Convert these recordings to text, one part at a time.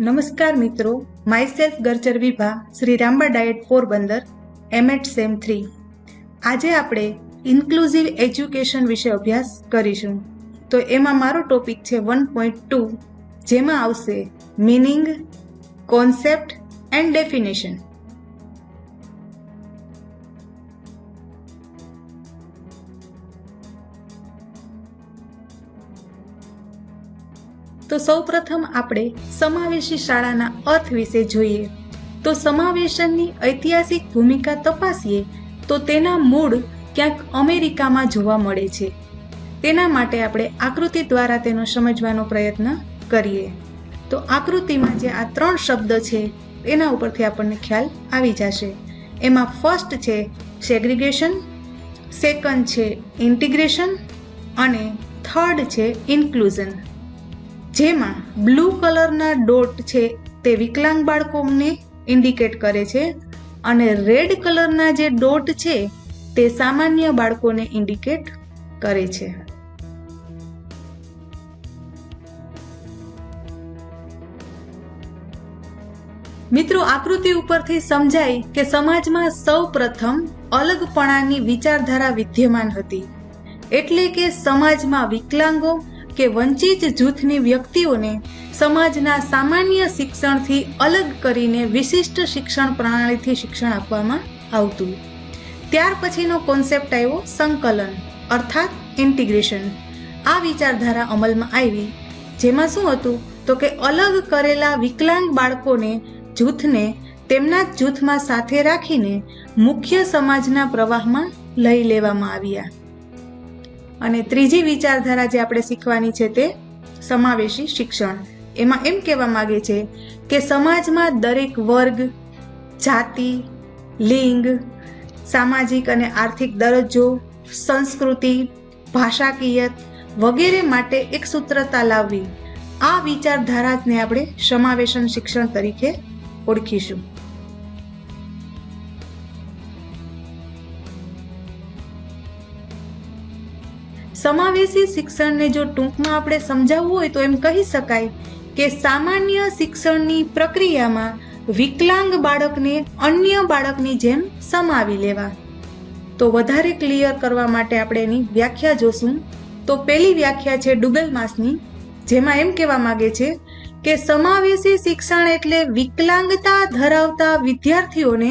નમસ્કાર મિત્રો, myself ગર્ચર Vibha, Shri Ramba DIET Porbandar MEd sem three. આજે આપણે ઇન્ક્લુઝિવ એજ્યુકેશન વિશે અભ્યાસ કરીશું. તો એમાં મારો ટોપિક છે વન પોઈન્ટ ટુ જેમાં આવશે મિનિંગ કોન્સેપ્ટ એન્ડ ડેફિનેશન તો સૌપ્રથમ આપણે સમાવેશી શાળાના અર્થ વિશે જોઈએ. તો સમાવેશનની ઐતિહાસિક ભૂમિકા તપાસીએ તો તેના મૂળ ક્યાંક અમેરિકામાં જોવા મળે છે. તેના માટે આપણે આકૃતિ દ્વારા તેનો સમજવાનો પ્રયત્ન કરીએ. તો આકૃતિમાં જે આ ત્રણ શબ્દ છે, એના ઉપરથી આપણને ખ્યાલ આવી જશે. એમાં ફર્સ્ટ છે સેગ્રિગેશન સેકન્ડ છે ઇન્ટિગ્રેશન અને થર્ડ છે ઇન્ક્લુઝન જેમાં બ્લુ કલરના ડોટ છે તે વિકલાંગ બાળકોને ઇન્ડિકેટ કરે છે, અને રેડ કલરના જે ડોટ છે તે સામાન્ય બાળકોને ઇન્ડિકેટ કરે છે. મિત્રો, આકૃતિ ઉપરથી સમજાય કે સમાજમાં સૌ પ્રથમ અલગપણાની વિચારધારા વિદ્યમાન હતી. એટલે કે સમાજમાં વિકલાંગો કે વંચિત જૂથની વ્યક્તિઓને સમાજના સામાન્ય શિક્ષણથી અલગ કરીને વિશિષ્ટ શિક્ષણ પ્રણાલીથી શિક્ષણ આપવામાં આવતું. ત્યાર પછીનો કોન્સેપ્ટ આવ્યો સંકલન, અર્થાત ઇન્ટિગ્રેશન. આ વિચારધારા અમલમાં આવી. જેમાં શું હતું? તો કે અલગ કરેલા વિકલાંગ બાળકોને જૂથને તેમના જ જૂથમાં સાથે રાખીને મુખ્ય સમાજના પ્રવાહમાં લઈ લેવામાં આવ્યા. અને ત્રીજી વિચારધારા જે આપણે શીખવાની છે તે સમાવેશી શિક્ષણ. એમાં એમ કહેવા માગે છે કે સમાજમાં દરેક વર્ગ, જાતિ, લિંગ, સામાજિક અને આર્થિક દરજ્જો, સંસ્કૃતિ, ભાષાકીયત વગેરે માટે એક સૂત્રતા લાવવી. આ વિચારધારાને આપણે સમાવેશન શિક્ષણ તરીકે ઓળખીશું. સમાવેશી શિક્ષણને જો ટૂંકમાં આપણે સમજાવવું હોય તો એમ કહી શકાય કે સામાન્ય શિક્ષણની પ્રક્રિયામાં વિકલાંગ બાળકને અન્ય બાળકની જેમ સમાવી લેવા. તો વધારે ક્લિયર કરવા માટે આપણે એની વ્યાખ્યા જોશું. તો પહેલી વ્યાખ્યા છે ડુગલ માસની, જેમાં એમ કહેવા માગે છે કે સમાવેશી શિક્ષણ એટલે વિકલાંગતા ધરાવતા વિદ્યાર્થીઓને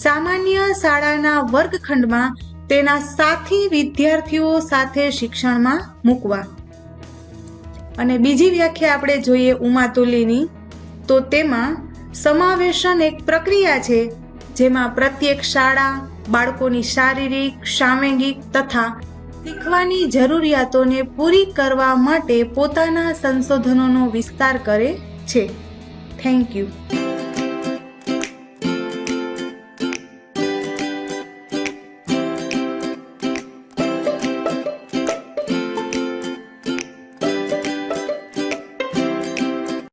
સામાન્ય શાળાના વર્ગખંડમાં તેના સાથી વિદ્યાર્થીઓ સાથે શિક્ષણમાં મૂકવા. અને બીજી વ્યાખ્યા આપણે જોઈએ ઉમાતુલીની તો તેમાં સમાવેશન એક પ્રક્રિયા છે, જેમાં પ્રત્યેક શાળા બાળકોની શારીરિક સાંવેગિક તથા શીખવાની જરૂરિયાતોને પૂરી કરવા માટે પોતાના સંશોધનોનો વિસ્તાર કરે છે. Thank you